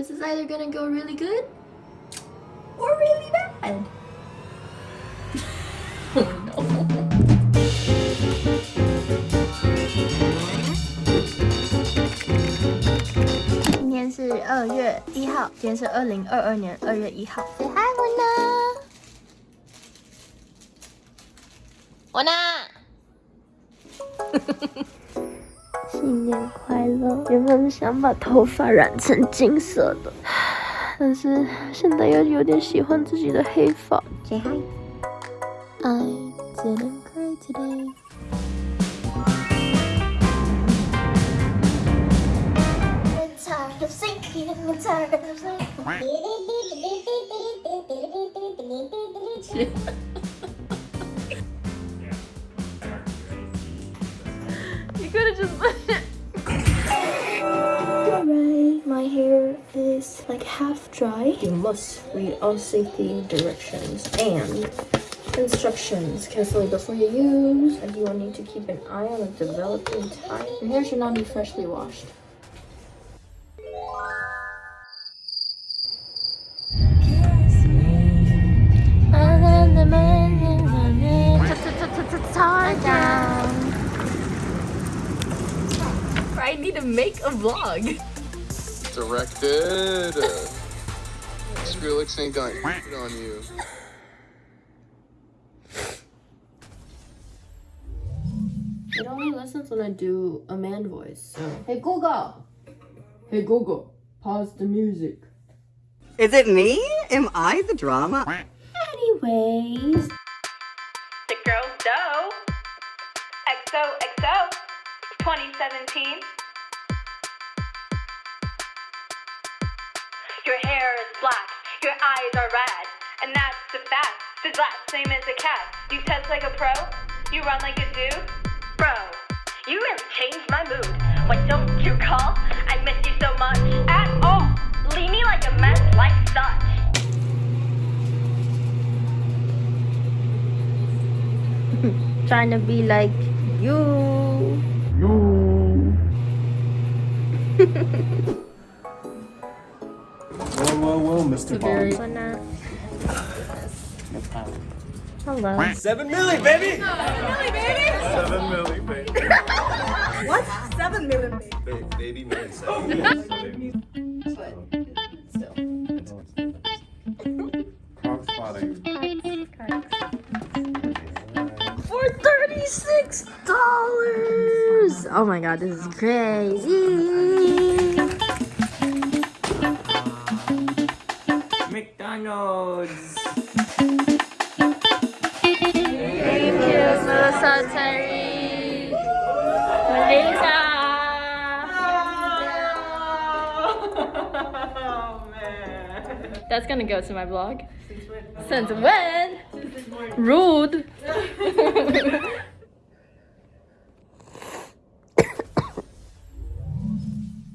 This is either gonna go really good or really bad. oh no. Hi, Mona. Mona. 新年快乐！原本想把头发染成金色的，但是现在又有点喜欢自己的黑发。Say hi。I didn't cry today. Just Alright, my hair is like half dry. You must read all safety directions and instructions carefully before you use. And you will need to keep an eye on the developing time. Your hair should not be freshly washed. To make a vlog. Directed. Skrillex ain't got it on you. It only listens when I do a man voice. So. Hey Google! Hey Google, pause the music. Is it me? Am I the drama? Anyways. The girls dough. XOXO 2017. Eyes are red, and that's a fact. The last name is a cat. You test like a pro, you run like a dude. Bro, you really changed my mood. Why don't you call? I miss you so much. At all. Leave me like a mess like such. Trying to be like you. Whoa, whoa, whoa, Mr. Bond. Wanna... Hello. Seven milli, baby! Seven milli, baby. What? Seven million baby. Ba- baby oh, milli, seven milli. For thirty-six dollars. Oh my god, this is crazy. McDonald's. Thank you, Military. Melissa. Oh man. That's gonna go to my blog. Since when? Rude.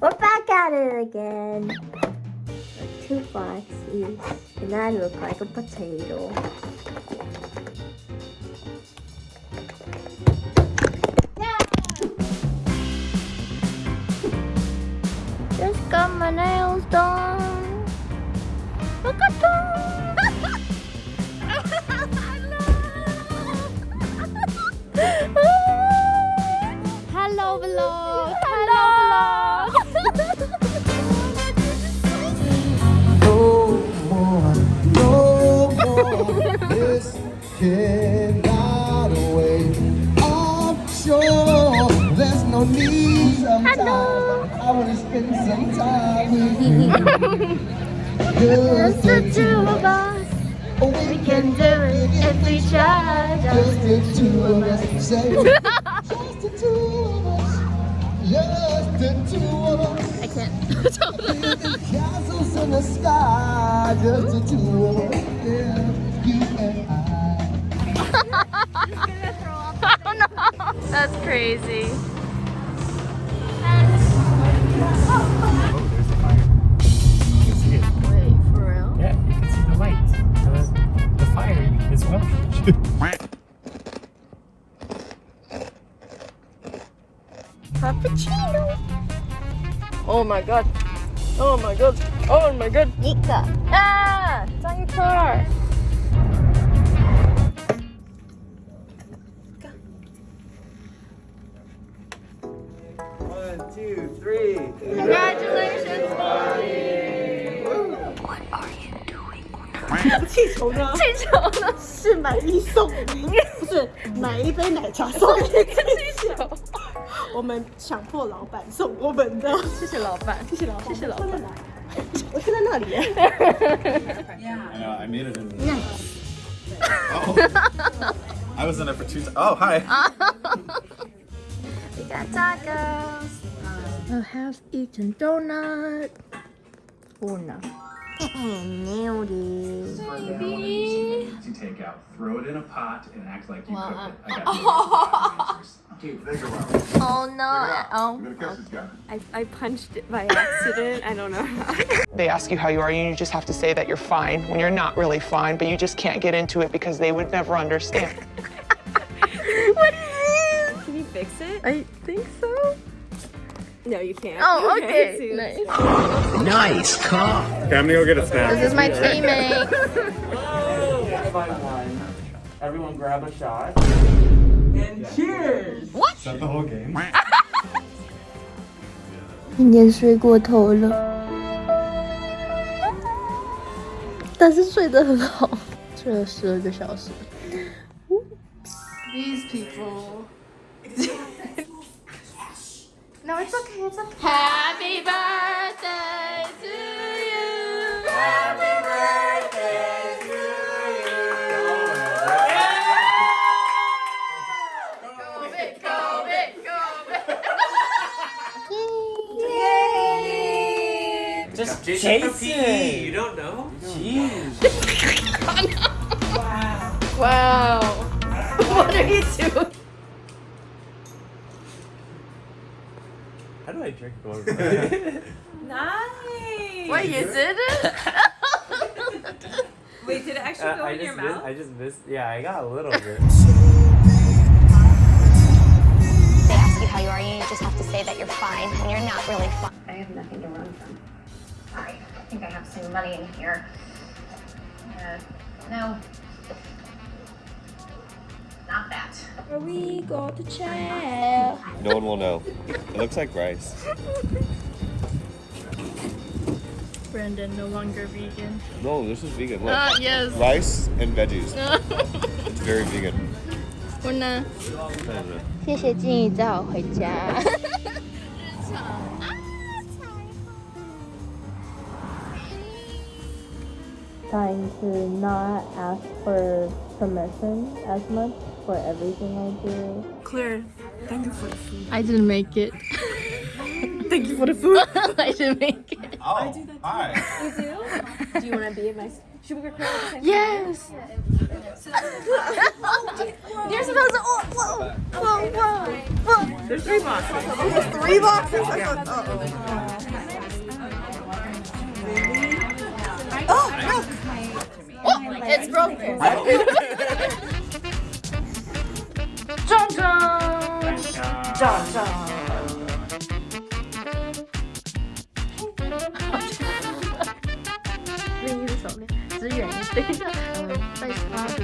We're back at it again. Boxes, and I look like a potato. No need sometimes. I wanna spend some time with you. Just the the two of us. We can do it if we try. Just the two of us. Just the two of us. Just the two of us. I can't. Building castles in the sky. Just the two of us. Yeah, you and I. oh. That's crazy. Oh, there's fire. You can see it. Wait, for real? Yeah, you can see the lights. The, fire is. Frappuccino! Oh my god. Oh my god. Oh my god. Nika. Ah! It's on your car. Three. Congratulations, Molly. What are you doing? 气球呢？气球呢？是买一送一，不是买一杯奶茶送一个气球。我们强迫老板送我们的，谢谢老板，谢谢老板，谢谢老板。我现在那里耶。I know, I made it in. Oh. I was in it for two. Oh, hi. We got tacos. I have eaten donut. Oh no. Nailed it. To take out, throw it in a pot and act like you cooked it. I got uh, Dude, think about it. Oh no. Uh, oh. You're gonna catch this guy. I, I punched it by accident. I don't know how. They ask you how you are, and you just have to say that you're fine when you're not really fine, but you just can't get into it because they would never understand. What is this? Can you fix it? I think so. No, you can't. Oh, You okay. can't. Nice. Nice car. Okay, I'm gonna go get a snack. This is my teammate. by one. Everyone grab a shot. And cheers! Is that the whole game? 今天睡过头了，但是睡得很好，睡了十二个小时。 It's okay. It's okay. Happy birthday to you. Happy birthday to you. Go big, go big, go big. Yay. Just chase it. You don't know? Jeez. wow. Wow. What are you doing? How do I drink more? Nice. Wait, you did it? Wait, did it actually go I in your just missed, mouth? I just missed. Yeah, I got a little bit. They ask you how you are, you just have to say that you're fine when you're not really fine. I have nothing to run from. Sorry, I think I have some money in here. Uh, no. Not that. We go to chair. No one will know. It looks like rice. Brandon no longer vegan. No, this is vegan. Look. Ah, yes. Rice and veggies. It's very vegan. 我呢？谢谢静怡载我回家。 Trying to not ask for permission as much for everything I do. Claire, thank you for the food. I didn't make it. Thank you for the food. I didn't make it. Oh, hi. You do? Do you want to be in my? Should we record at the same Yes. You're supposed to. Oh, whoa, whoa, whoa, whoa. There's three boxes. Three boxes? I thought, uh-oh. Oh, Oh, it's broken. 胀胀。内 衣的手链，只远一点。再刷别。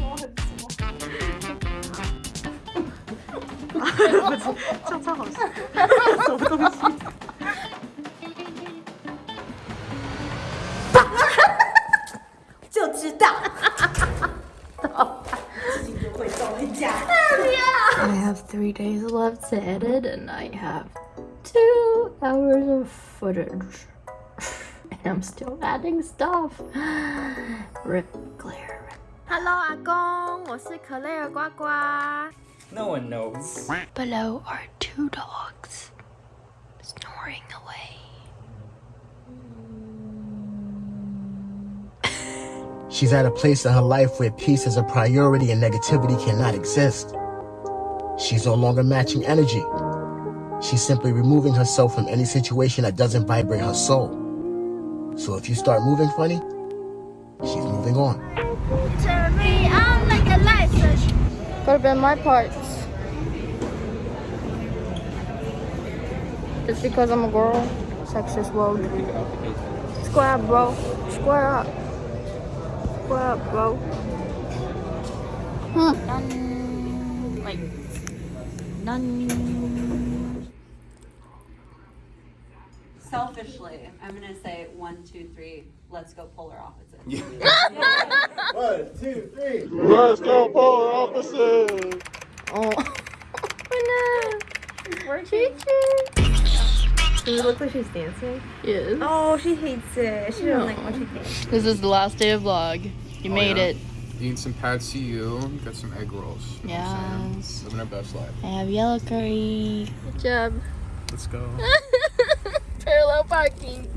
我很怂。啊，不错。three days left to edit, and I have two hours of footage. and I'm still adding stuff. Rip Claire. Hello, 阿公，我是可雷尔呱呱。 No one knows. Below are two dogs snoring away. She's at a place in her life where peace is a priority and negativity cannot exist. She's no longer matching energy. She's simply removing herself from any situation that doesn't vibrate her soul. So if you start moving funny, she's moving on. Turn me on like a light switch. Could have been my parts. Just because I'm a girl. sexist world. Square up, bro. Square up. Square up, bro. None. Like, none. Selfishly, I'm gonna say one, two, three. Let's go polar opposites. One, two, three. Let's go polar opposites. Oh. oh no. It's working. Does it look like she's dancing? Yes. Oh, she hates it. She doesn't like when she dances. This is the last day of vlog. You Oh, made yeah. it. Eating some pad see ew, got some egg rolls. You know I'm Yes. saying? Living our best life. I have yellow curry. Good job. Let's go. Parallel parking.